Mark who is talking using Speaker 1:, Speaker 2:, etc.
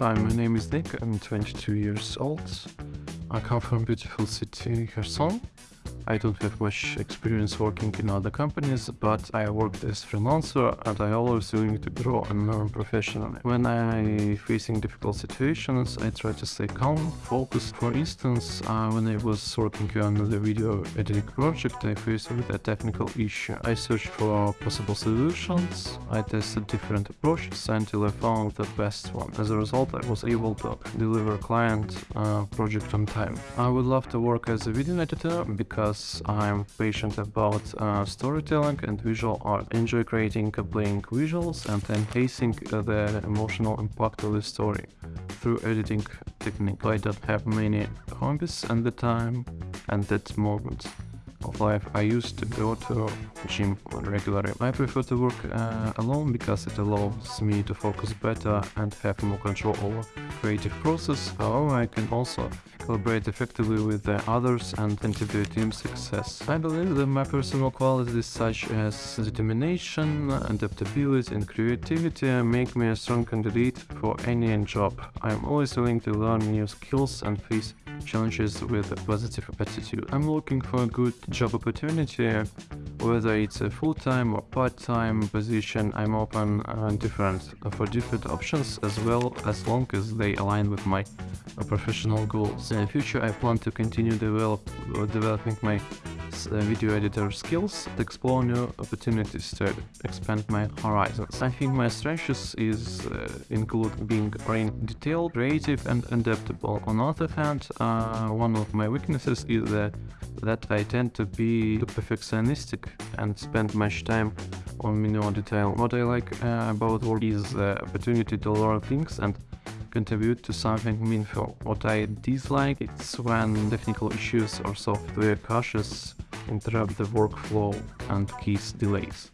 Speaker 1: Hi, my name is Nick. I'm 22 years old. I come from beautiful city Kherson. I don't have much experience working in other companies, but I worked as freelancer and I always willing to grow and learn professionally. When I facing difficult situations, I try to stay calm, focused. For instance, uh, when I was working on the video editing project, I faced with a technical issue. I searched for possible solutions, I tested different approaches until I found the best one. As a result, I was able to deliver client uh, project on time. I would love to work as a video editor because I'm patient about uh, storytelling and visual art. Enjoy creating compelling visuals and enhancing uh, the emotional impact of the story through editing technique. I don't have many hobbies at the time and that moment of life I used to go to gym regularly. I prefer to work uh, alone because it allows me to focus better and have more control over creative process. However, I can also collaborate effectively with the others and contribute to team success. I believe that my personal qualities such as determination, adaptability and creativity make me a strong candidate for any job. I am always willing to learn new skills and face challenges with a positive attitude. I'm looking for a good job opportunity, whether it's a full-time or part-time position, I'm open uh, different for different options as well as long as they align with my professional goals. In the future I plan to continue develop, developing my video editor skills to explore new opportunities to expand my horizons. I think my strengths is uh, include being very detailed, creative and adaptable. On the other hand, uh, one of my weaknesses is that, that I tend to be too perfectionistic and spend much time on minor detail. What I like uh, about work is the opportunity to learn things and contribute to something meaningful. What I dislike is when technical issues or software crashes interrupt the workflow and cause delays.